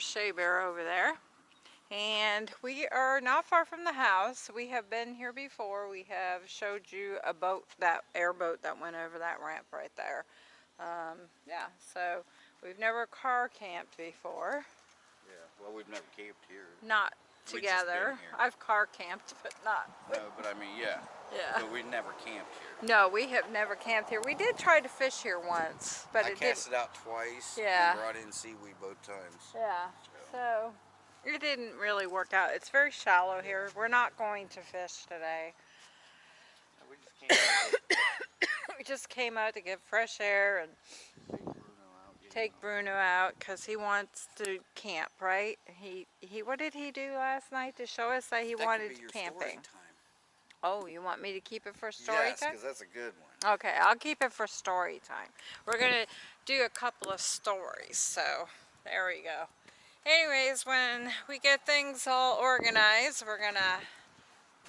there's Shea Bear over there. And we are not far from the house. We have been here before. We have showed you a boat, that airboat that went over that ramp right there. Um, yeah, so we've never car camped before. Yeah, well, we've never camped here. Not We've just been together. I've car camped, but not. No, but I mean, yeah. Yeah. But we never camped here. No, we have never camped here. We did try to fish here once, but I it cast didn't. it out twice. Yeah. And brought in seaweed both times. Yeah. So it didn't really work out. It's very shallow here. We're not going to fish today. We just. We just came out to get fresh air and Take Bruno out. get take him out. Bruno out because he wants to camp, right? He he. What did he do last night to show us that he That wanted camping? Oh, you want me to keep it for story yes, time? because that's a good one. Okay, I'll keep it for story time. We're going to do a couple of stories, so there we go. Anyways, when we get things all organized, we're going to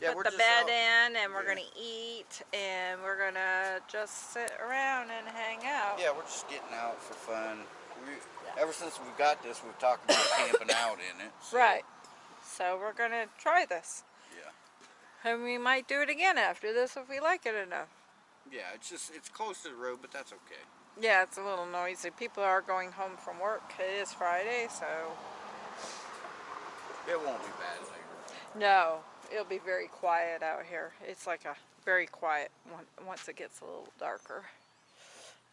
Yeah, put the bed out- in and we're yeah. going to eat and we're going to just sit around and hang out. Yeah, we're just getting out for fun. We, Ever since we've got this, we've talked about camping out in it. so, Right. So we're going to try this. Yeah. And we might do it again after this if we like it enough. Yeah, it's just it's close to the road, but that's okay. Yeah, it's a little noisy. People are going home from work. It is Friday, so It won't be bad later. No, it'll be very quiet out here. It's like a very quiet one once it gets a little darker.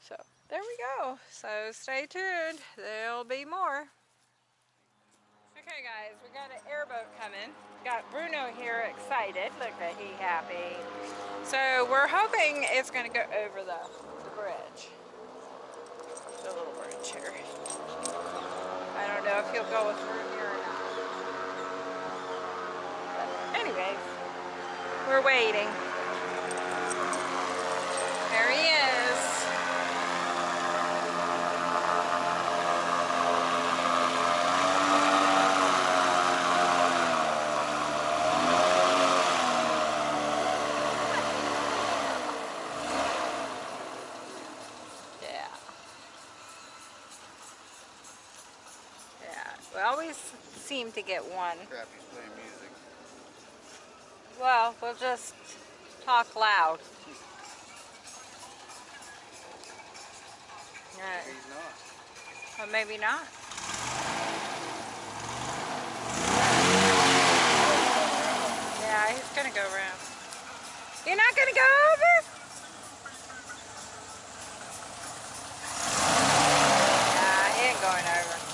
So there we go. So stay tuned. There'll be more. Okay guys, we got an airboat coming. Got Bruno here excited. Look at he happy. So we're hoping it's gonna go over the, the bridge. The little bridge here. I don't know if he'll go with here Anyways, we're waiting. There he is. Yeah. Yeah. We always seem to get one. Crap, he's playing music. Well, we'll just talk loud. He's not. or maybe not. Yeah, he's gonna go around. You're not gonna go over? Nah, he ain't going over.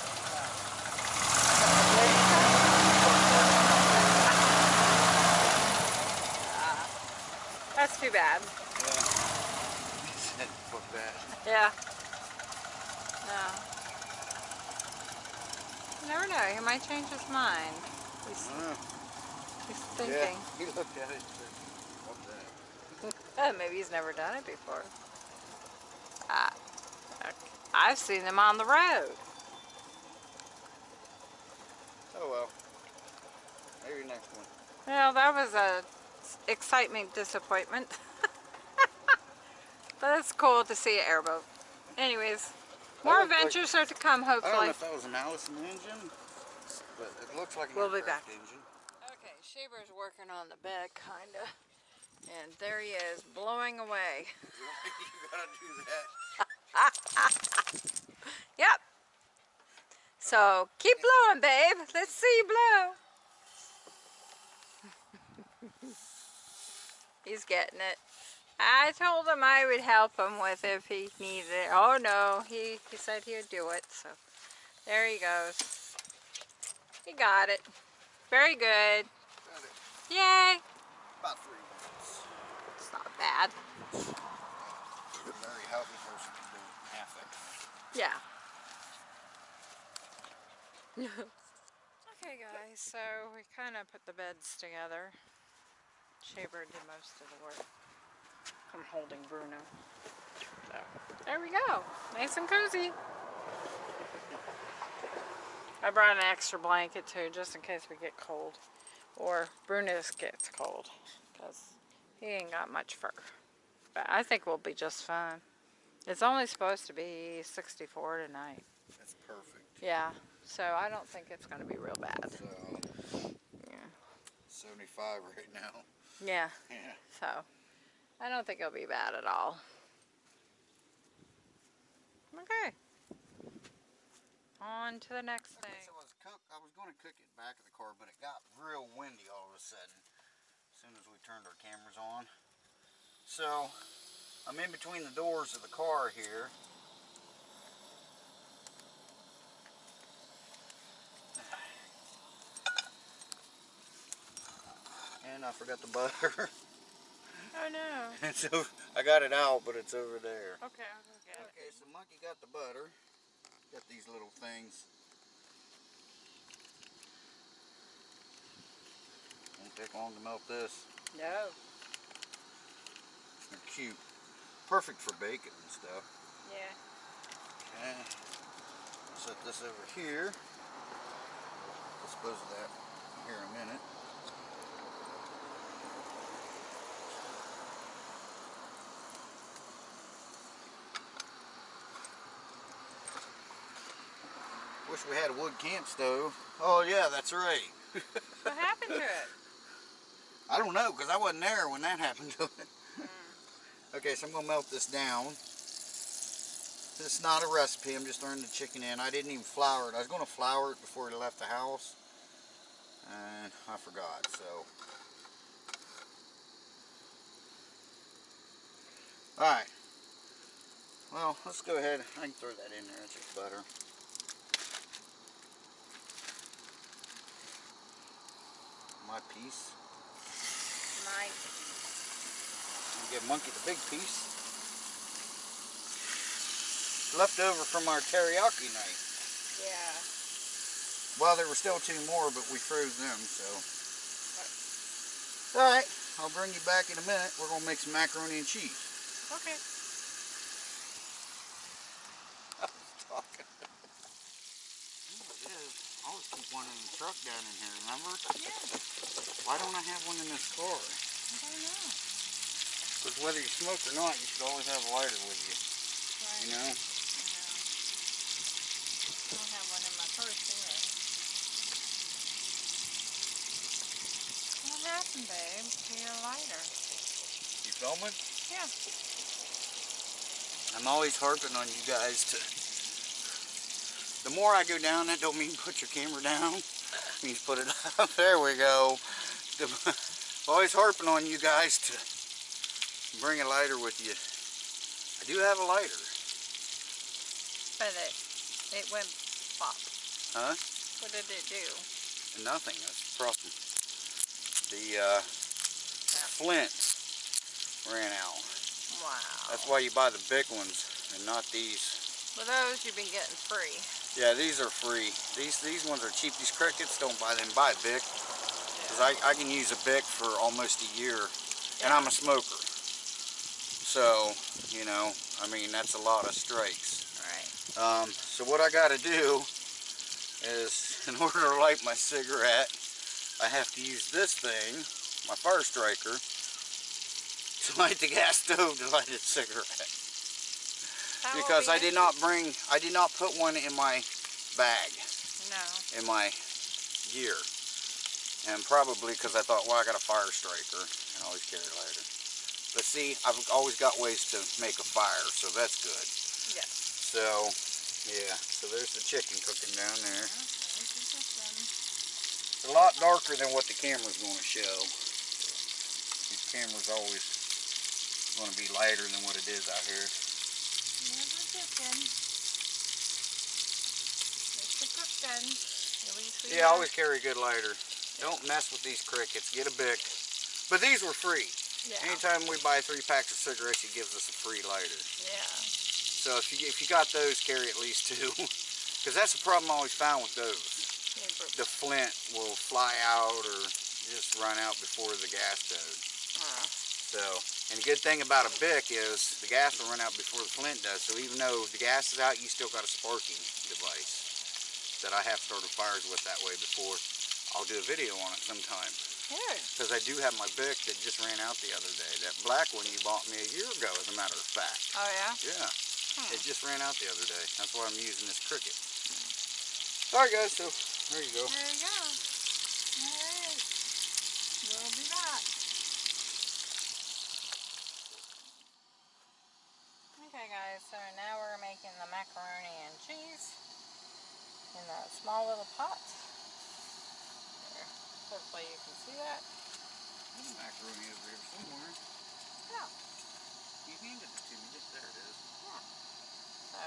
That's too bad. Yeah. He said, fuck that. Yeah. No. You never know. He might change his mind. He's, Uh, he's yeah, thinking. he looked at it and said. Oh, maybe he's never done it before. Ah. I've seen them on the road. Oh well. Maybe next one. Well, that was a excitement disappointment. but it's cool to see an airboat. Anyways, more looked like- adventures are to come, hopefully. I don't know if that was an Allison engine, but it looks like an We'll be back. engine. Okay, Shaver's working on the bed, kinda. And there he is, blowing away. you gotta do that. Yep. So keep blowing, babe. Let's see you blow. He's getting it. I told him I would help him with if he needed it. Oh no, he, he said he'd do it. So there he goes. He got it. Very good. Got it. Yay. About three minutes. It's not bad. A very healthy person can do half that. Yeah. okay guys, so we kind of put the beds together. Shaver did most of the work. I'm holding Bruno. So, there we go. Nice and cozy. I brought an extra blanket too, just in case we get cold. Or Bruno gets cold. Because he ain't got much fur. But I think we'll be just fine. It's only supposed to be 64 tonight. That's perfect. Yeah, so I don't think it's going to be real bad. So, Yeah. 75 right now. Yeah, Yeah. so I don't think it'll be bad at all. Okay. On to the next Okay, thing. so I was cook. I was going to cook it back of the car, but it got real windy all of a sudden. As soon as we turned our cameras on. So I'm in between the doors of the car here. And I forgot the butter. Oh no. and so I got it out, but it's over there. Okay, I'll go get it. Okay, so Monkey got the butter. Got these little things. Won't take long to melt this. No. They're cute. Perfect for bacon and stuff. Yeah. Okay. Set this over here. Dispose of that here in a minute. Wish we had a wood camp stove. Oh yeah, that's right. What happened to it? I don't know, because I wasn't there when that happened to it. Hmm. okay, so I'm going to melt this down. This is not a recipe, I'm just throwing the chicken in. I didn't even flour it. I was going to flour it before I left the house. And I forgot, so. Alright. Well, let's go ahead. I can throw that in there. It's just butter. My piece. Nice. And give Monkey the big piece. Left over from our teriyaki night. Yeah. Well, there were still two more, but we froze them, so. Alright, I'll bring you back in a minute. We're going to make some macaroni and cheese. Okay. I was talking. I always keep one in the truck down in here, remember? Yeah. Why don't I have one in this car? I don't know. Because whether you smoke or not, you should always have a lighter with you. Right. You know? I don't have one in my purse. What happened, babe, to your lighter? You filming? Yeah. I'm always harping on you guys to. The more I go down, that don't mean put your camera down. It means put it up. There we go. The, always harping on you guys to bring a lighter with you. I do have a lighter. But it, it went pop. Huh? What did it do? Nothing. That's the problem. The uh, flint ran out. Wow. That's why you buy the big ones and not these. Well, those you've been getting free. Yeah, these are free. These these ones are cheap. These crickets, don't buy them. Buy a Bic. Because I, I can use a Bic for almost a year. And I'm a smoker. So, you know, I mean, that's a lot of strikes. Right. Um, so what I got to do is, in order to light my cigarette, I have to use this thing, my fire striker, to light the gas stove to light a cigarette. Because I did not bring, I did not put one in my bag, No. in my gear. And probably because I thought, well, I got a fire striker, and I always carry a lighter. But see, I've always got ways to make a fire, so that's good. Yes. So, yeah, so there's the chicken cooking down there. It's a lot darker than what the camera's going to show. These cameras always going to be lighter than what it is out here. Chicken. It's the Yeah, I always carry a good lighter. Don't mess with these crickets. Get a Bic. But these were free. Yeah. Anytime we buy three packs of cigarettes, he gives us a free lighter. Yeah. So if you if you got those, carry at least two. Because that's the problem I always found with those. The flint will fly out or just run out before the gas does. So, and the good thing about a Bic is the gas will run out before the flint does. So even though the gas is out, you still got a sparking device that I have started fires with that way before. I'll do a video on it sometime. Because I do have my Bic that just ran out the other day. That black one you bought me a year ago, as a matter of fact. Oh yeah. Yeah. Hmm. It just ran out the other day. That's why I'm using this cricket. Alright guys, so there you go. There you go. Alright. We'll be back. Okay guys, so now we're making the macaroni and cheese in the small little pot. There. Hopefully you can see that. There's macaroni over here somewhere. Yeah. You handed it to me. Just there it is. Yeah. So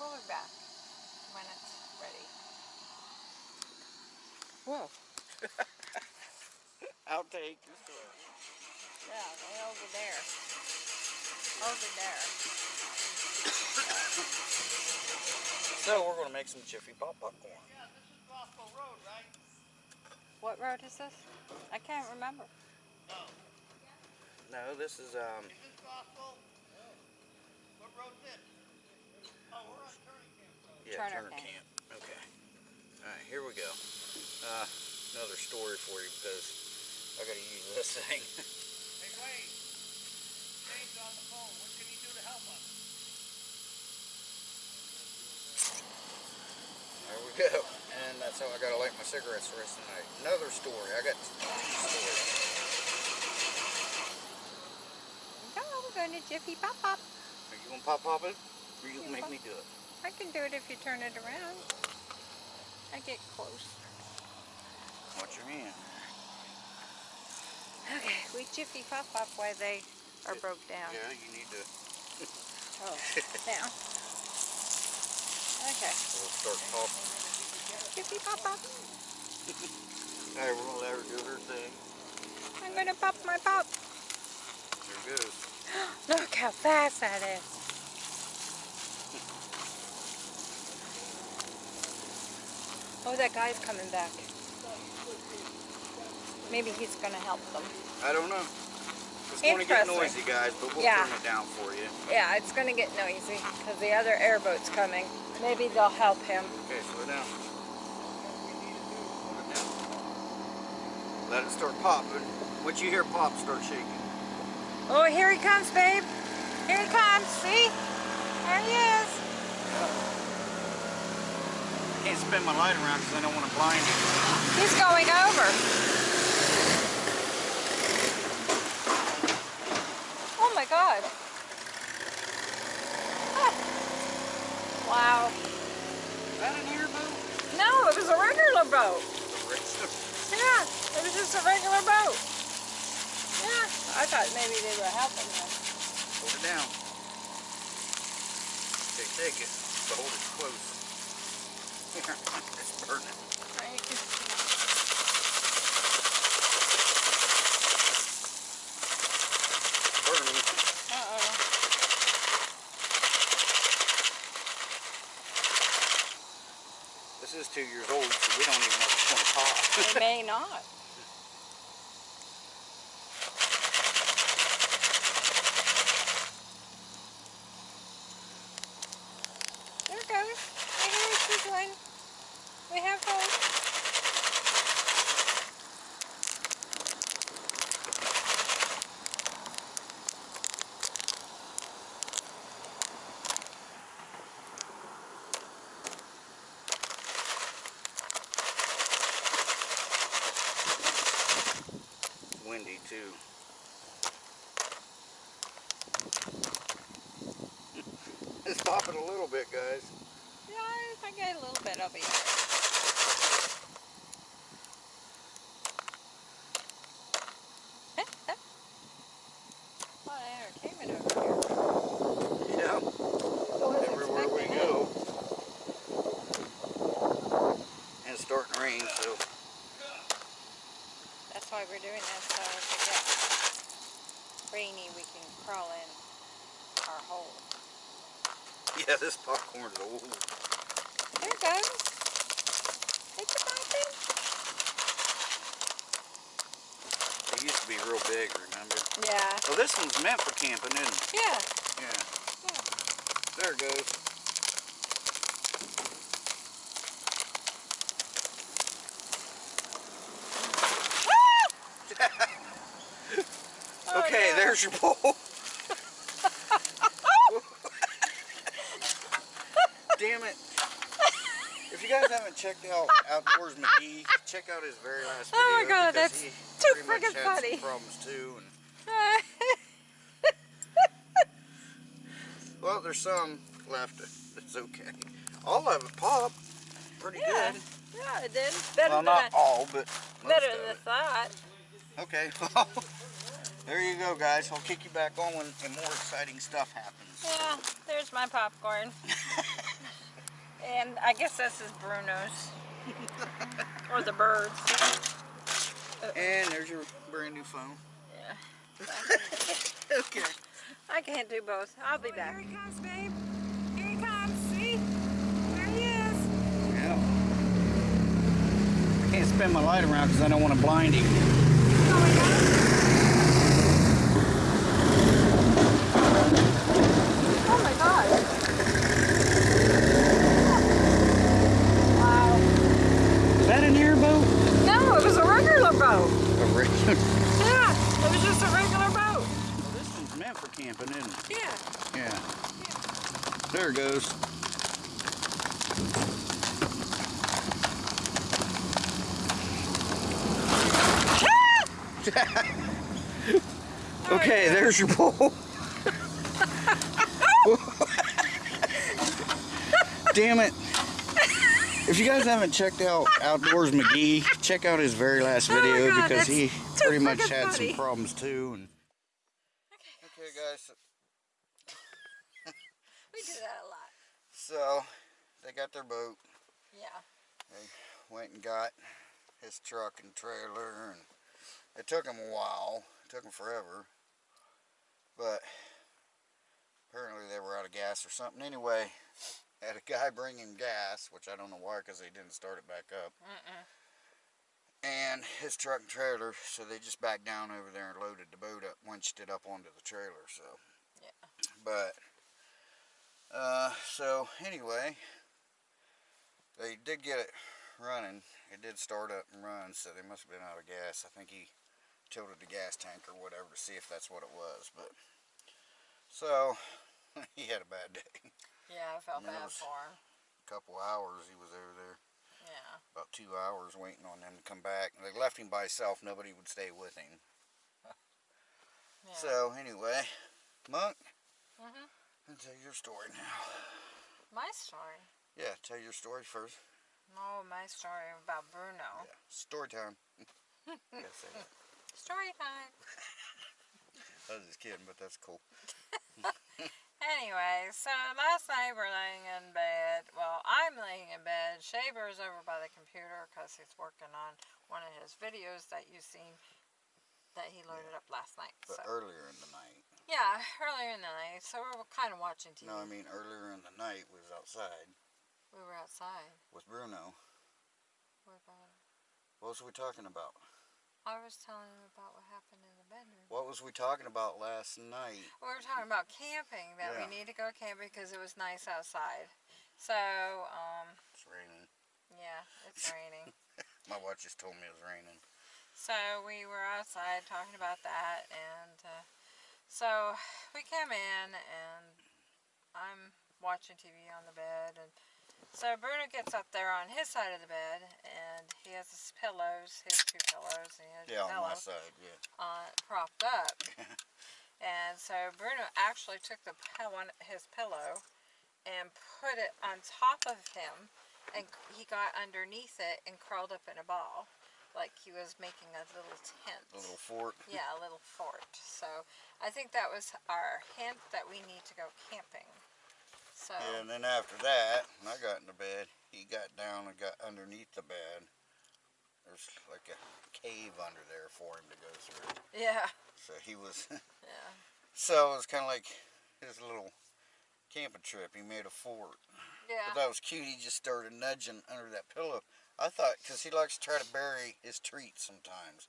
we'll be back when it's ready. Whoa. Outtake. Yeah, way over there. Over there. So we're gonna make some Jiffy Pop popcorn. Yeah, this is Gospel Road, right? What road is this? I can't remember. No, this is um. Is this Gospel? No. What road is this? Oh, we're on Turner Camp Road. Yeah, Turner Turner, Camp. Camp. Okay. All right, here we go. Uh, another story for you because I got to use this thing. Hey Wayne, James on the phone. What can he do to help us? There we go. And that's how I got to light my cigarettes the rest of the night. Another story. I got two stories. No, we're going to Jiffy Pop Pop. Are you gonna pop pop it? Or you gonna make me do it? I can do it if you turn it around. I get close. Watch your hand. Okay, we Jiffy Pop Pop while they are broke down. Yeah, you need to. Oh, down. Okay, We'll start popping. Jiffy Pop Pop. Alright, we're gonna let her do her thing. I'm gonna pop my pop. There goes. Look how fast that is. Oh, that guy's coming back. Maybe he's gonna help them. I don't know. It's gonna get noisy, guys, but we'll Yeah. turn it down for you. Yeah, it's gonna get noisy because the other airboat's coming. Maybe they'll help him. Okay, slow down. Slow it down. Let it start popping. Once you hear pop, start shaking. Oh, here he comes, babe. Here he comes. See? There he is. I Can't spin my light around because I don't want to blind him. He's going over. Oh my God. Ah. Wow. Is that an airboat? No, it was a regular boat. Yeah, it was just a regular boat. Yeah, I thought maybe they were helping him. Hold it down. Okay, take it, but hold it close. Here, it's burning. Burning. Uh-oh. This is two years old, so we don't even know going to. It may not. There it goes. I hear it sizzling. We have hope. Windy too. it's popping a little bit, guys. Yeah, if I get a little bit, I'll be alright. A lot of entertainment over here. Yeah. Wasn't Everywhere we expecting go. And it's starting to rain, so That's why we're doing this, so if it gets rainy, we can crawl in our hole. yeah, this popcorn's old. There it goes. It's a popping. It used to be real big? Yeah. Well, this one's meant for camping, isn't it? Yeah. Yeah. yeah. There it goes. Oh, okay, oh, there's your pole. Damn it. If you guys haven't checked out Outdoors McGee, check out his very last video. Oh my god, that's too freaking funny. problems too. There's some left. It's okay. All of it popped pretty yeah, good. yeah, it did. Better Well, not I, all, but better than I thought. Okay, there you go, guys. I'll kick you back on when more exciting stuff happens. Yeah, there's my popcorn. and I guess this is Bruno's. or the birds. And there's your brand new phone. Yeah. Okay. I can't do both. I'll be oh, back. Here he comes, babe. Here he comes. See? There he is. Yeah. I can't spin my light around because I don't want to blind him. Going up. Oh my god. Oh. Wow. Is that an airboat? No, it was a regular boat. A regular. Yeah, it was just a regular boat. Well, this one's meant for camping, isn't it? Yeah. Yeah. There it goes. okay, there's your pole. Damn it. If you guys haven't checked out Outdoors McGee, check out his very last Oh video God, because he pretty much had funny. some problems too. And okay, guys. We do that a lot. So they got their boat. Yeah. They went and got his truck and trailer, and it took them a while. It took them forever, but apparently they were out of gas or something. Anyway, had a guy bring him gas, which I don't know why, because they didn't start it back up. Mm-mm. And his truck and trailer, so they just backed down over there and loaded the boat up, winched it up onto the trailer. So, Yeah. but uh, so anyway, they did get it running. It did start up and run, so they must have been out of gas. I think he tilted the gas tank or whatever to see if that's what it was. But so he had a bad day. Yeah, I felt it bad for him. A couple hours he was over there, Yeah. about two hours waiting on them to come back. They left him by himself. Nobody would stay with him. yeah. So anyway, Monk, Mhm. I'll tell your story now. My story. Yeah, tell your story first. Oh, my story about Bruno. Yeah, story time. Story time. I was just kidding, but that's cool. Anyway, so last night we're laying in bed. Well, I'm laying in bed. Shaver's over by the computer because he's working on one of his videos that you've seen that he loaded up last night. But So earlier in the night. Yeah, earlier in the night. So we were kind of watching TV. No, I mean earlier in the night we was outside we were outside. with Bruno. What about it? What was we talking about? I was telling him about what happened in the bedroom. What was we talking about last night? We were talking about camping, that Yeah. we need to go camping because it was nice outside. So, um, It's raining. yeah, it's raining. My watch just told me it was raining. So we were outside talking about that, and uh, so we came in, and I'm watching TV on the bed, and so Bruno gets up there on his side of the bed, and he has his pillows, his two pillows, and he has Yeah, a on my side, yeah. uh, propped up. and so Bruno actually took the one his pillow and put it on top of him, and he got underneath it and crawled up in a ball, like he was making a little tent. A little fort. Yeah, a little fort. So I think that was our hint that we need to go camping. So Yeah, and then after that, when I got into bed, he got down and got underneath the bed. There's like a cave under there for him to go through. yeah, So he was, yeah, so it was kind of like his little camping trip. He made a fort. yeah. But that was cute. He just started nudging under that pillow. I thought, because he likes to try to bury his treats sometimes.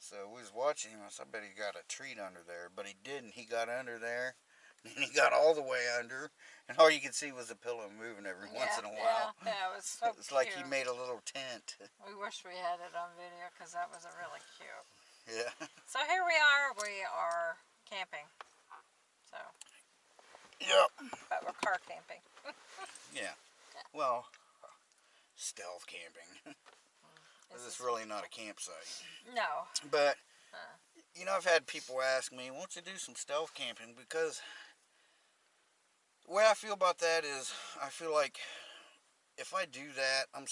So we was watching him. I said, I bet he got a treat under there. But he didn't. He got under there. And he got all the way under. And all you could see was the pillow moving every once in a while. Yeah, yeah, it was so it's like he made a little tent. We wish we had it on video because that was a really cute. yeah. So here we are. We are camping. So, Yep. but we're car camping. Yeah. Well, stealth camping. Is this is really not a campsite. No. But Huh. you know, I've had people ask me, "Won't you do some stealth camping?" Because the way I feel about that is, I feel like if I do that, I'm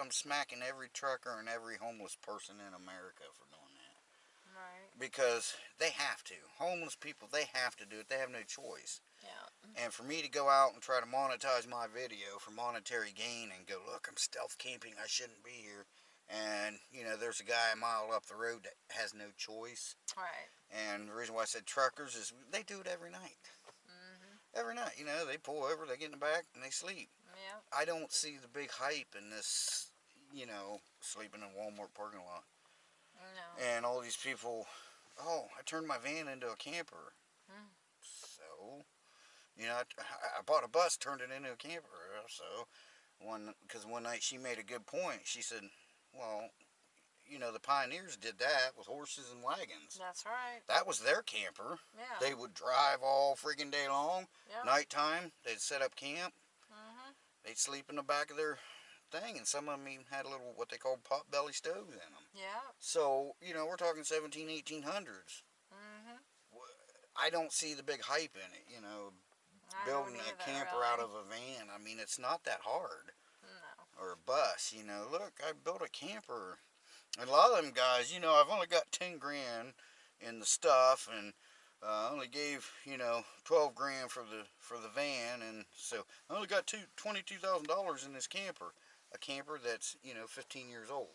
I'm smacking every trucker and every homeless person in America for doing that. Right. Because they have to. Homeless people, they have to do it. They have no choice. And for me to go out and try to monetize my video for monetary gain and go, look, I'm stealth camping, I shouldn't be here. And, you know, there's a guy a mile up the road that has no choice. Right. And the reason why I said truckers is they do it every night. Mhm. Every night, you know, they pull over, they get in the back, and they sleep. Yeah. I don't see the big hype in this, you know, sleeping in Walmart parking lot. No. And all these people, oh, I turned my van into a camper. You know, I, I bought a bus, turned it into a camper. So, one because one night she made a good point. She said, "Well, you know, the pioneers did that with horses and wagons. That's right. That was their camper. Yeah. They would drive all freaking day long. yeah. Nighttime, they'd set up camp. Mm -hmm. They'd sleep in the back of their thing, and some of them even had a little what they called pot belly stoves in them. Yeah. So, you know, we're talking 17, 1800s. Mm -hmm. I don't see the big hype in it, you know, I building a camper out of a van. I mean, it's not that hard. No. Or a bus, you know. Look, I built a camper. And a lot of them guys, you know, I've only got 10 grand in the stuff and uh, I only gave, you know, 12 grand for the for the van and so I only got two, $22,000 in this camper. A camper that's, you know, 15 years old.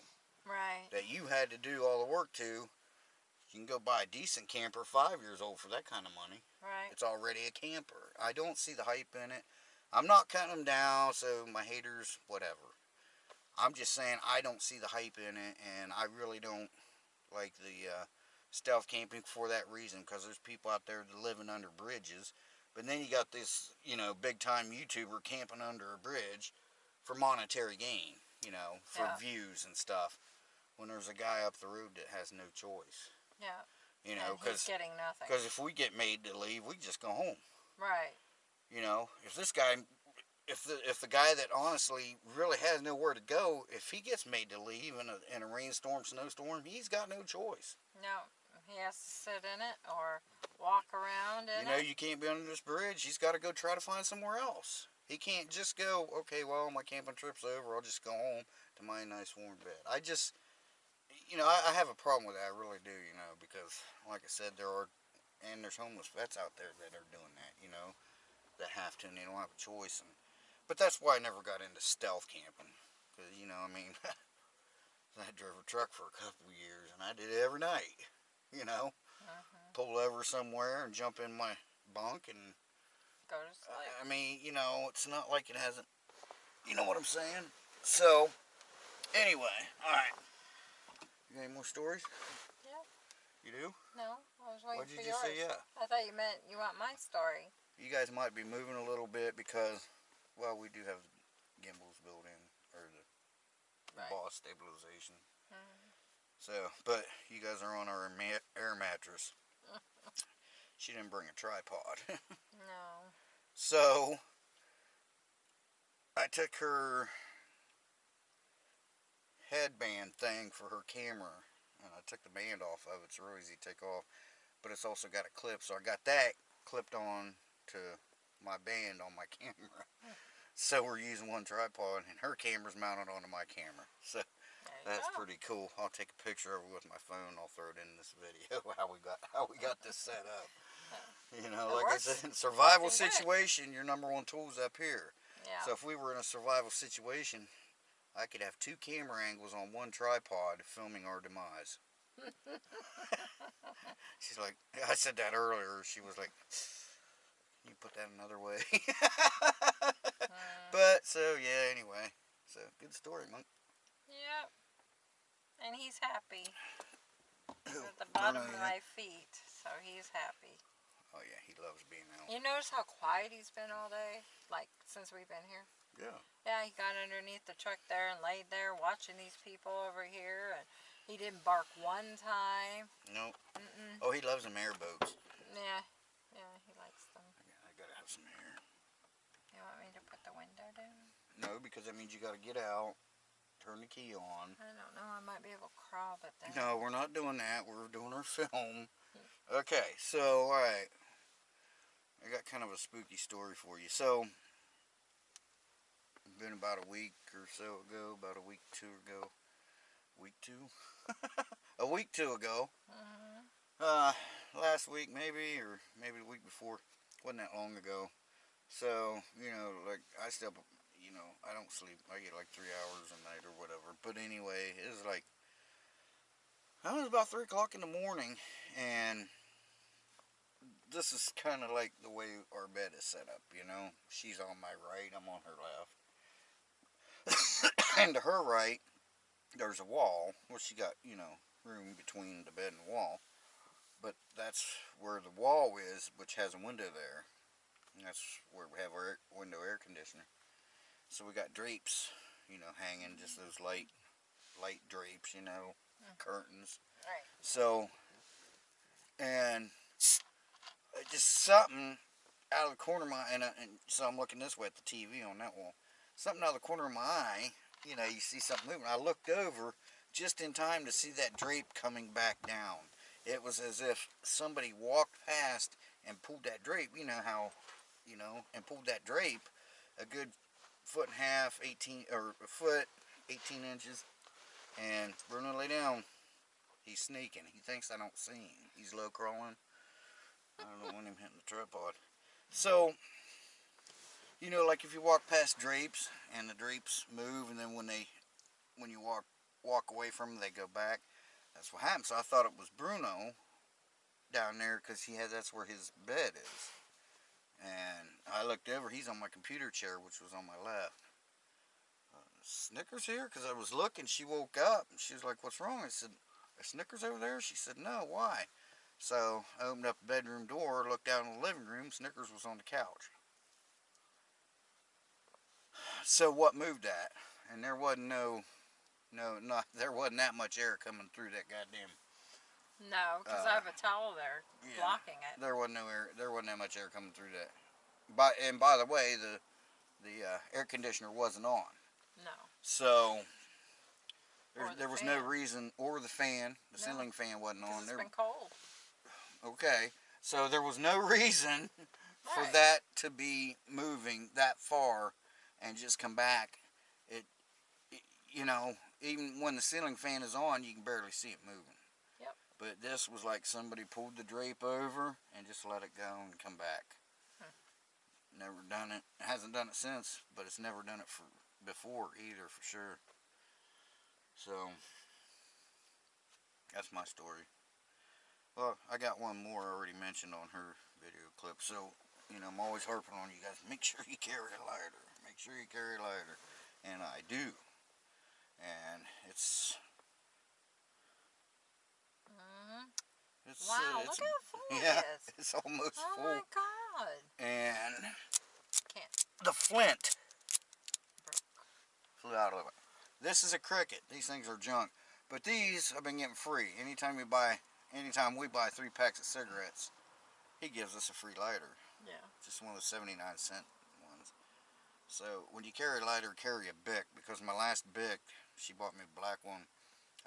Right. That you had to do all the work to. You can go buy a decent camper 5 years old for that kind of money. Right. It's already a camper. I don't see the hype in it. I'm not cutting them down, so my haters, whatever. I'm just saying I don't see the hype in it, and I really don't like the uh, stealth camping for that reason, because there's people out there that living under bridges. But then you got this, you know, big time YouTuber camping under a bridge for monetary gain, you know, for Yeah. views and stuff. When there's a guy up the road that has no choice, Yeah. You know, because getting nothing. because if we get made to leave, we just go home. Right. You know, if this guy, if the if the guy that honestly really has nowhere to go, if he gets made to leave in a in a rainstorm, snowstorm, he's got no choice. No. He has to sit in it or walk around in you know, it. you can't be under this bridge. He's got to go try to find somewhere else. He can't just go. Okay, well, my camping trip's over. I'll just go home to my nice warm bed. I just, you know, I, I have a problem with that. I really do. You know, because like I said, there are, and there's homeless vets out there that are doing that. You know, that have to, and they don't have a choice. And but that's why I never got into stealth camping. Because you know, I mean, I drove a truck for a couple of years, and I did it every night. You know, Mhm. pull over somewhere and jump in my bunk and Go to sleep. I mean, you know, it's not like it hasn't. You know what I'm saying? So, anyway, all right. You got any more stories? Yeah. You do? no, I was waiting What'd for just yours. say? Yeah. I thought you meant you want my story. You guys might be moving a little bit because, well, we do have gimbals built in or the, Right. boss stabilization. Mhm. So, but you guys are on our ma- air mattress. she didn't bring a tripod. No. So I took her headband thing for her camera and I took the band off of it. It's real easy to take off. But it's also got a clip, so I got that clipped on to my band on my camera. So we're using one tripod and her camera's mounted onto my camera. So that's go. pretty cool. I'll take a picture of it with my phone. I'll throw it in this video how we got how we got this set up. You know, It like I works. said, survival situation, your number one tool is up here. Yeah. So if we were in a survival situation, I could have two camera angles on one tripod filming our demise. She's like, I said that earlier. She was like, you put that another way. Mm, but so yeah, anyway, so good story, monk. Yep. And he's happy. He's at the bottom of my feet, so he's happy. Oh yeah, he loves being out. You notice how quiet he's been all day? Like, since we've been here? Yeah. Yeah, he got underneath the truck there and laid there watching these people over here, and he didn't bark one time. No. Mm-mm. Oh, he loves them airboats. Yeah, yeah, he likes them. I gotta- I gotta have some air. You want me to put the window down? No, because that means you gotta get out turn the key on. I don't know. I might be able to crawl, but then. No, we're not doing that. We're doing our film. Okay, so alright. I got kind of a spooky story for you. So been about a week or so ago, about a week two ago. Week two? a week two ago. Mhm. Uh last week maybe or maybe the week before. Wasn't that long ago. So, you know, like I still you know, I don't sleep. I get like three hours a night or whatever. But anyway, it was like I was about three o'clock in the morning, and this is kind of like the way our bed is set up. You know, she's on my right, I'm on her left, and to her right, there's a wall. Well, she got you know room between the bed and the wall, but that's where the wall is, which has a window there. And that's where we have our air, window air conditioner. So we got drapes, you know, hanging, just mm-hmm. those light, light drapes, you know, mm-hmm. curtains. Right. So, and uh, just something out of the corner of my, and, I, and so I'm looking this way at the TV on that wall. Something out of the corner of my eye, you know, you see something moving. I looked over just in time to see that drape coming back down. It was as if somebody walked past and pulled that drape. You know how, you know, and pulled that drape a good foot and a half, 18, or a foot, 18 inches. And Bruno lay down. He's sneaking. He thinks I don't see him. He's low crawling. I don't want him hitting the tripod. So, you know, like if you walk past drapes and the drapes move, and then when they, when you walk walk away from them, they go back. That's what happened. So I thought it was Bruno down there because he had that's where his bed is. And I looked over. He's on my computer chair, which was on my left. Uh, Snickers here? Because I was looking. She woke up and she was like, "What's wrong?" I said, "Are Snickers over there?" She said, "No. Why?" So I opened up the bedroom door, looked down in the living room. Snickers was on the couch. So what moved that? And there wasn't no, no, not there wasn't that much air coming through that goddamn. No, because Uh, I have a towel there yeah. blocking it. There wasn't no air. There wasn't that much air coming through that. By and by the way, the the uh, air conditioner wasn't on. No. So there, the there was no reason, or the fan, the No. ceiling fan wasn't on. it's There, been cold. okay, so there was no reason for that to be moving that far and just come back. It, it, you know, even when the ceiling fan is on, you can barely see it moving. Yep. But this was like somebody pulled the drape over and just let it go and come back. Hmm. Never done it. Hasn't done it since, but it's never done it for before either, for sure. So that's my story. Well, I got one more already mentioned on her video clip. So, you know, I'm always harping on you guys. Make sure you carry a lighter. Make sure you carry a lighter. And I do. And it's hmm it's Wow, uh, look it's, how full yeah, it is. it's almost Oh full. my god. And Can't. the flint flew out of it. This is a cricket. These things are junk. But these I've been getting free. Anytime we buy, anytime we buy three packs of cigarettes, he gives us a free lighter. Yeah. Just one of the 79 cent. So when you carry a lighter, carry a Bic. Because my last Bic, she bought me a black one,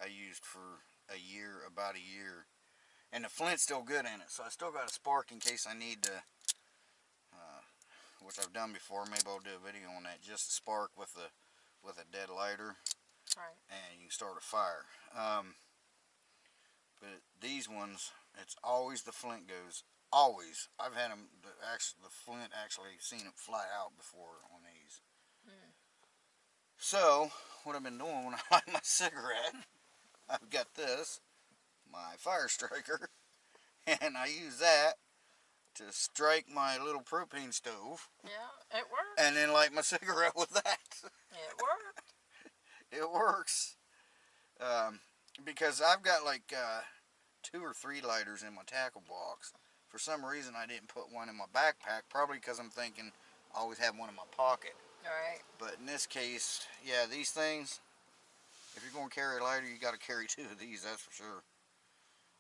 I used for a year, about a year. And the flint's still good in it. So I still got a spark in case I need to, uh, which I've done before. Maybe I'll do a video on that. Just a spark with a, with a dead lighter Right. and you can start a fire. Um, but these ones, it's always the flint goes. Always. I've had them, the, actually, the flint actually seen it fly out before on. So, what I've been doing when I light my cigarette, I've got this, my fire striker, and I use that to strike my little propane stove, Yeah, it worked. and then light my cigarette with that. It worked. it works. Um, because I've got like uh, two or three lighters in my tackle box. For some reason, I didn't put one in my backpack. Probably because I'm thinking I always have one in my pocket. Right. But in this case, yeah, these things. If you're going to carry a lighter, you got to carry two of these. That's for sure.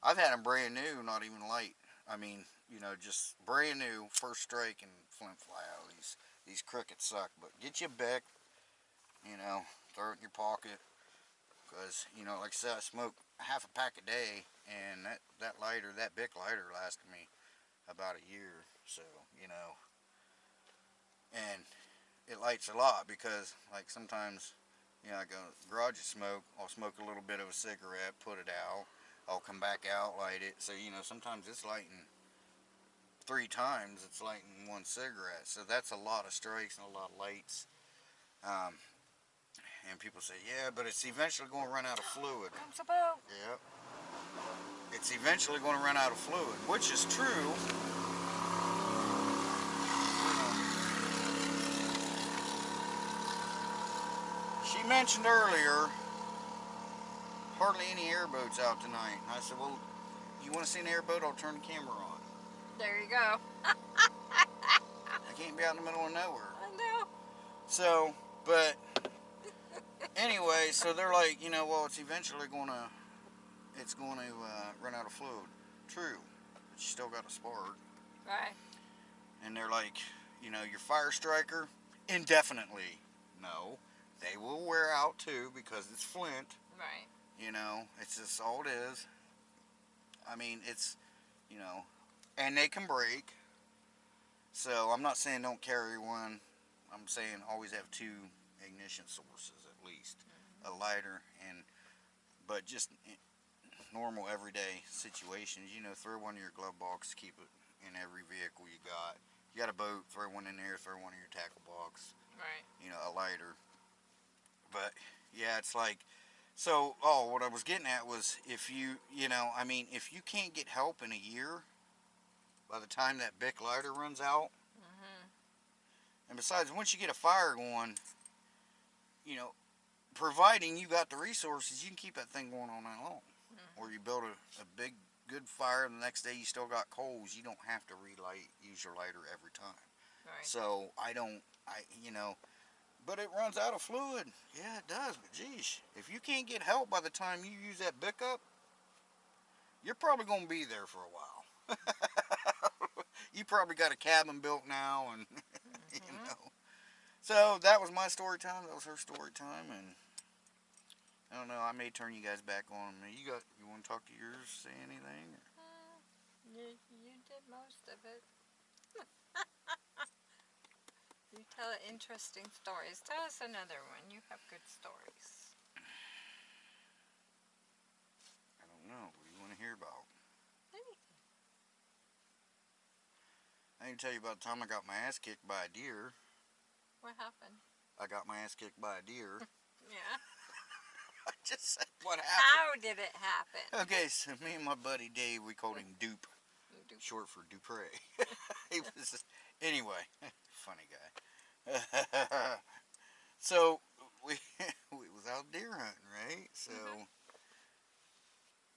I've had them brand new, not even light. I mean, you know, just brand new, first strike and flint fly out. These these crickets suck. But get you a Bic, you know, throw it in your pocket. Because, you know, like I said, I smoke half a pack a day, and that, that lighter, that Bic lighter lasted me about a year. So, you know, and it lights a lot because, like, sometimes, you know, I go garage smoke, I'll smoke a little bit of a cigarette, put it out, I'll come back out, light it. So, you know, sometimes it's lighting three times, it's lighting one cigarette. So that's a lot of strikes and a lot of lights. Um, and people say, yeah, but it's eventually going to run out of fluid. Comes a boat. Yep. It's eventually going to run out of fluid, which is true. She mentioned earlier hardly any airboats out tonight. I said, well, you want to see an airboat? I'll turn the camera on. There you go. I can't be out in the middle of nowhere. I know. So, but anyway, so they're like, you know, well, it's eventually going to, it's going to uh, run out of fluid. True, but you still got a spark. Right. And they're like, you know, your fire striker, indefinitely. No, they will wear out too because it's flint. Right. You know, it's just all it is. I mean, it's, you know, and they can break. So I'm not saying don't carry one. I'm saying always have two ignition sources at least, mm-hmm. a lighter and, but just normal everyday situations. You know, throw one in your glove box, keep it in every vehicle you got. You got a boat, throw one in there, throw one in your tackle box Right. you know, a lighter. But yeah, it's like so. Oh, what I was getting at was if you, you know, I mean, if you can't get help in a year, by the time that Bic lighter runs out, Mhm. and besides, once you get a fire going, you know, providing you got the resources, you can keep that thing going all night long. Or you build a, a big, good fire, and the next day you still got coals. You don't have to relight, use your lighter every time. Right. So I don't, I you know, but it runs out of fluid. Yeah, it does. But geez, if you can't get help by the time you use that Bic up, you're probably going to be there for a while. you probably got a cabin built now, and you Mhm. know. So that was my story time. That was her story time, and I don't know. I may turn you guys back on me. You got, you want to talk to yours? Say anything? Mm, You, you did most of it. you tell interesting stories. Tell us another one. You have good stories. I don't know. What do you want to hear about? Anything. I can tell you about the time I got my ass kicked by a deer. What happened? I got my ass kicked by a deer. Yeah. I just said what happened. How did it happen? Okay, so me and my buddy Dave, we called him Dupe, short for Dupre. he was anyway, funny guy. so we we was out deer hunting, right? So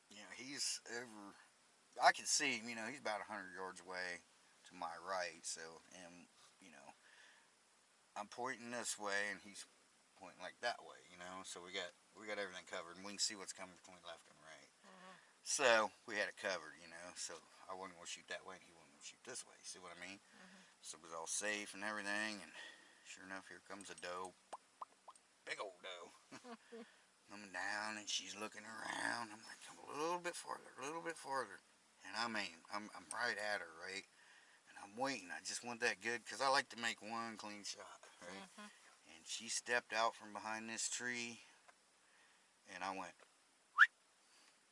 you know he's over. I can see him. You know he's about hundred yards away to my right. So and you know I'm pointing this way and he's pointing like that way. You know, so we got we got everything covered and we can see what's coming between left and right. Mhm. So we had it covered, you know. So I wasn't to shoot that way, and he wasn't to shoot this way. See what I mean? So it was all safe and everything. And sure enough, here comes a doe, big old doe, coming down, and she's looking around. I'm like, come a little bit farther, a little bit farther, and I mean, I'm I'm right at her, right? And I'm waiting. I just want that good because I like to make one clean shot, right? Mhm. And she stepped out from behind this tree, and I went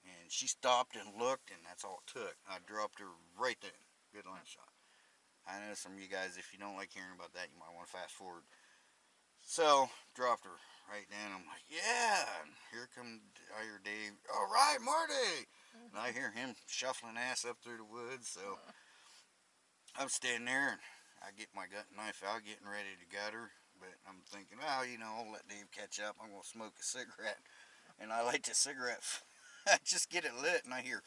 and she stopped and looked, and that's all it took. I dropped her right there. Good line shot. I know some of you guys, if you don't like hearing about that, you might want to fast forward. So, dropped her right then. I'm like, yeah. And here come, I Dave, all right, Marty. And I hear him shuffling ass up through the woods. So, I'm standing there, and I get my gut knife out, getting ready to gut her. But I'm thinking, well, you know, I'll let Dave catch up. I'm going to smoke a cigarette. And I light the cigarette I just get it lit and I hear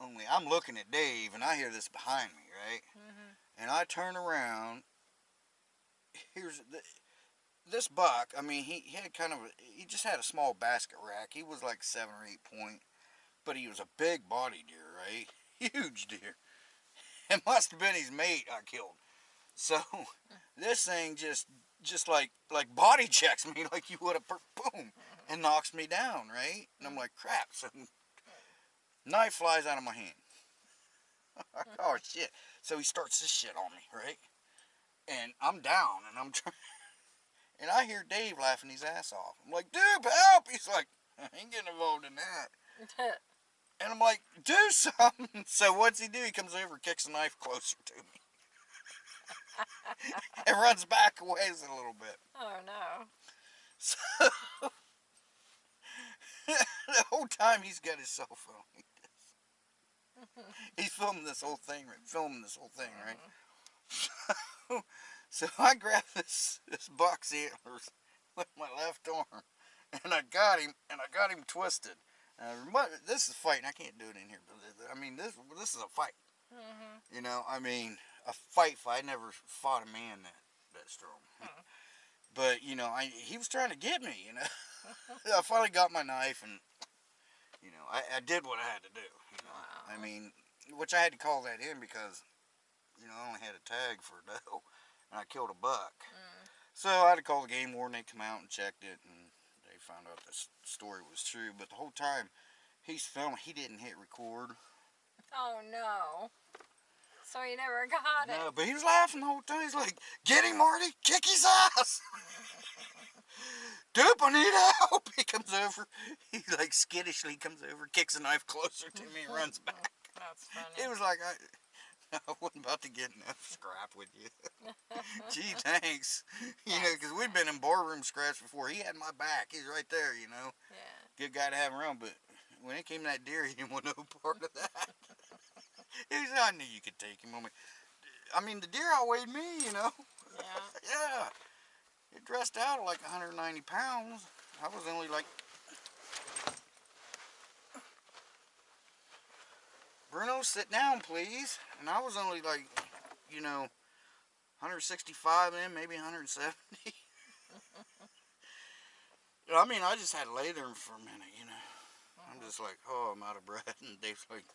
only I'm looking at Dave and I hear this behind me, right? Mhm. And I turn around. Here's the, this buck. I mean, he, he had kind of a, he just had a small basket rack. He was like seven or eight point, but he was a big body deer, right? Huge deer. It must have been his mate I killed. So this thing just just like like body checks me like you would a boom and knocks me down, right? And I'm like, crap. So knife flies out of my hand. oh shit. So he starts this shit on me, right? And I'm down and I'm trying and I hear Dave laughing his ass off. I'm like, dude, help! He's like, I ain't getting involved in that. And I'm like, do something. So what's he do? He comes over, kicks the knife closer to me. and runs back a ways a little bit. oh no. So the whole time he's got his cell phone. He's filming this whole thing, right? Filming this whole thing, right? So, so I grab this this buck's antlers with my left arm, and I got him, and I got him twisted. Uh, this is fighting. I can't do it in here, but I mean, this this is a fight. Mm-hmm. You know, I mean, a fight. fight. I never fought a man that that strong. But you know, I he was trying to get me. You know, I finally got my knife, and you know, I, I did what I had to do. I mean, which I had to call that in because you know I only had a tag for a doe, and I killed a buck. Mm. So I had to call the game warden. They come out and checked it, and they found out this story was true. But the whole time he's filming, he didn't hit record. Oh no. So he never got No, it. No, but he was laughing the whole time. He's like, "Get him, Marty! Kick his ass!" I need help. He comes over. He like skittishly comes over, kicks a knife closer to me, runs back. That's funny. It was like I, I wasn't about to get in a scrap with you. Gee, thanks. You know, because we'd been in boardroom scraps before. He had my back. He's right there. You know, yeah. good guy to have around. But when it came to that deer, he didn't want no part of that. he was, I knew you could take him. I'm I mean, the deer outweighed me. You know. Yeah. Yeah. It dressed out like 190 pounds. I was only like. Bruno, sit down, please. And I was only like, you know, 165 in, maybe 170. I mean, I just had to lay there for a minute, you know. I'm just like, oh, I'm out of breath. And Dave's like,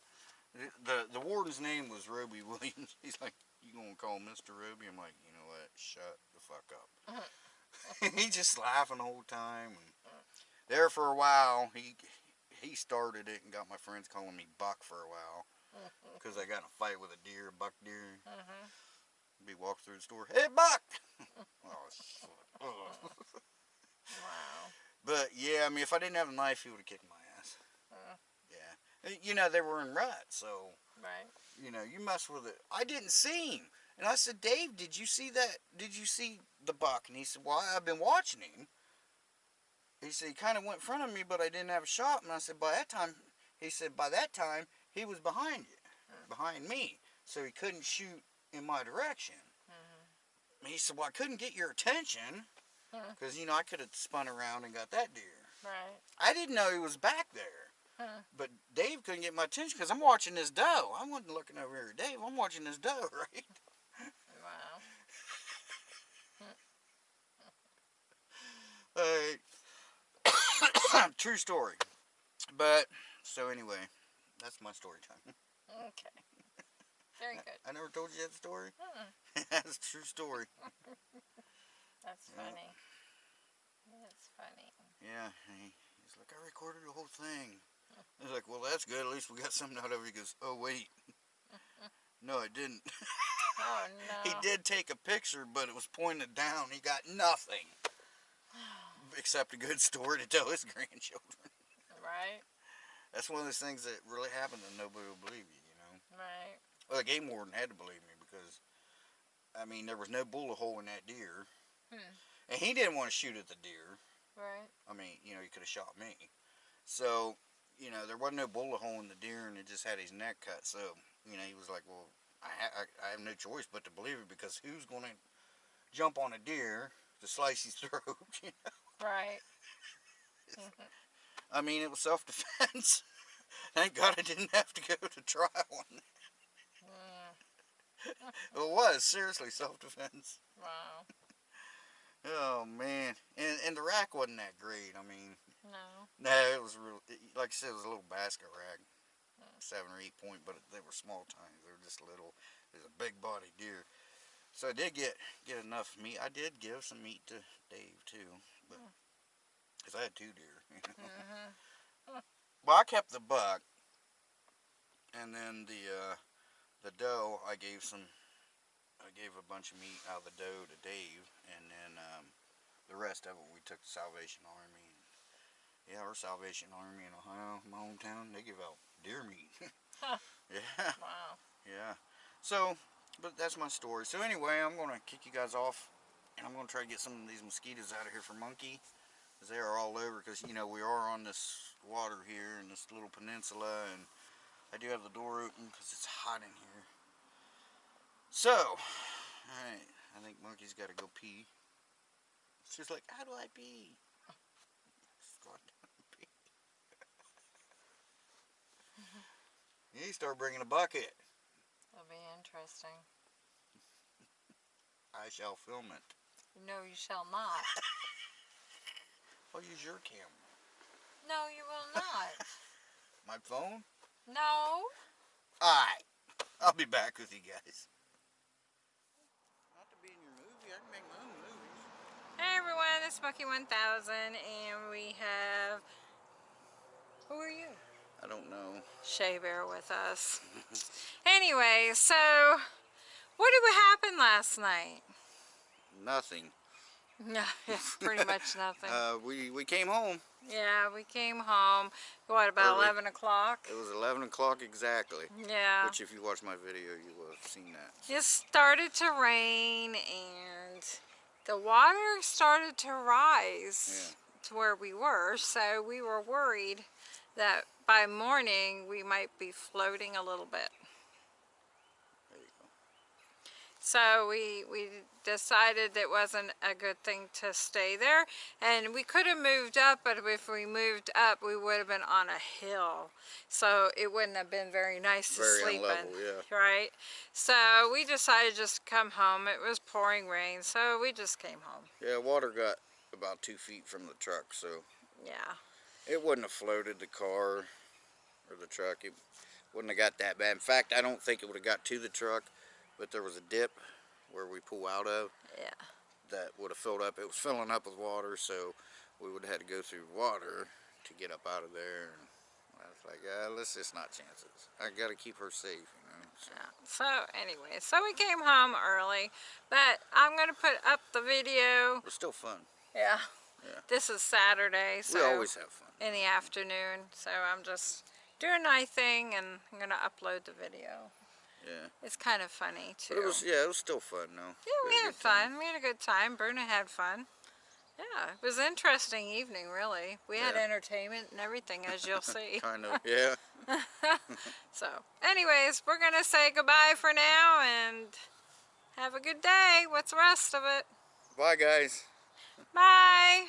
the the warden's name was Roby Williams. He's like, you gonna call Mr. Roby? I'm like, you know what? Shut the fuck up. he just laughing the whole time. And there for a while, he he started it and got my friends calling me Buck for a while because I got in a fight with a deer, a buck deer. Mm-hmm. Be walk through the store, hey Buck. oh shit. Wow. But yeah, I mean, if I didn't have a knife, he would have kicked my ass. Uh. Yeah. You know, they were in rut, so Right. you know, you mess with it. I didn't see him. And I said, Dave, did you see that? Did you see the buck? And he said, well, I've been watching him. He said, he kind of went in front of me, but I didn't have a shot. And I said, by that time, he said, by that time, he was behind you, behind me. So he couldn't shoot in my direction. Mm-hmm. He said, well, I couldn't get your attention because, you know, I could have spun around and got that deer. Right. I didn't know he was back there. Huh. But Dave couldn't get my attention because I'm watching this doe. I wasn't looking over here at Dave. I'm watching this doe, right? Wow. Uh, true story. But, so anyway, that's my story time. Okay. Very good. I never told you that story? Mm, that's a true story. that's Yeah. funny. That's funny. Yeah, he, he's like, I recorded the whole thing. I was like, well, that's good. At least we got something out of it. He goes, oh, wait. no, I didn't. Oh no. He did take a picture, but it was pointed down. He got nothing except a good story to tell his grandchildren. Right. That's one of those things that really happened and nobody will believe you, you know. Right. Well, the game warden had to believe me because, I mean, there was no bullet hole in that deer. Hmm. And he didn't want to shoot at the deer. Right. I mean, you know, he could have shot me. So, you know, there wasn't no bullet hole in the deer and it just had his neck cut. So, you know, he was like, well, I, ha- I, I have no choice but to believe it because who's going to jump on a deer to slice his throat? you know? Right. I mean, it was self-defense. Thank God I didn't have to go to trial on that. Mm, It was, seriously, self-defense. wow. Oh, man. And, and the rack wasn't that great. I mean, No. no, it was real, it, like I said, it was a little basket rack. Seven or eight point, but they were small tines. They were just little. It was a big body deer. So I did get get enough meat. I did give some meat to Dave too, but because I had two deer. you know. Well, I kept the buck, and then the uh, the doe I gave some. I gave a bunch of meat out of the doe to Dave, and then um, the rest of it we took to Salvation Army. Yeah, our Salvation Army in Ohio, my hometown, they give out deer meat. Yeah. Wow. Yeah. So, but that's my story. So anyway, I'm going to kick you guys off. And I'm going to try to get some of these mosquitoes out of here for monkey. Because they are all over. Because, you know, we are on this water here in this little peninsula. And I do have the door open because it's hot in here. So, alright. I think monkey's got to go pee. She's like, how do I pee? Just go down and pee. You start bringing a bucket. That'll be interesting. I shall film it. No, you shall not. I'll use your camera. No, you will not. My phone? No. Alright. I'll be back with you guys. Not to be in your movie, I can make my own movies. Hey everyone, it's Bucky 1000 and we have... Who are you? I don't know. Shea Bear with us. anyway, so what did happen last night? Nothing. No, pretty much nothing. Uh, we, we came home. yeah, we came home, what, about Early. 11 o'clock? It was 11 o'clock exactly. Yeah. Which if you watch my video, you will have seen that. It started to rain and the water started to rise to where we were, so we were worried that by morning we might be floating a little bit. There you go. So we, we decided it wasn't a good thing to stay there. And we could have moved up, but if we moved up, we would have been on a hill. So it wouldn't have been very nice to Very sleep unlevel, in. yeah. Right? So we decided just to come home. It was pouring rain, so we just came home. Yeah, water got about two feet from the truck, so Yeah. it wouldn't have floated the car or the truck. It wouldn't have got that bad. In fact, I don't think it would have got to the truck, but there was a dip where we pull out of Yeah. that would have filled up. It was filling up with water, so we would have had to go through water to get up out of there. And I was like, ah, let's just not chance it. I got to keep her safe, you know. So. Yeah. So anyway, so we came home early, but I'm going to put up the video. It was still fun. Yeah. Yeah. This is Saturday, so we always have fun. in the afternoon. So I'm just doing my thing and I'm gonna upload the video. Yeah. It's kind of funny too. But it was, yeah, it was still fun, though. yeah, we a had time. fun. We had a good time. Bruna had fun. Yeah, it was an interesting evening, really. We had entertainment and everything, as you'll see. Kind of, yeah. so, anyways, we're gonna say goodbye for now and have a good day. What's the rest of it? Bye, guys. Bye.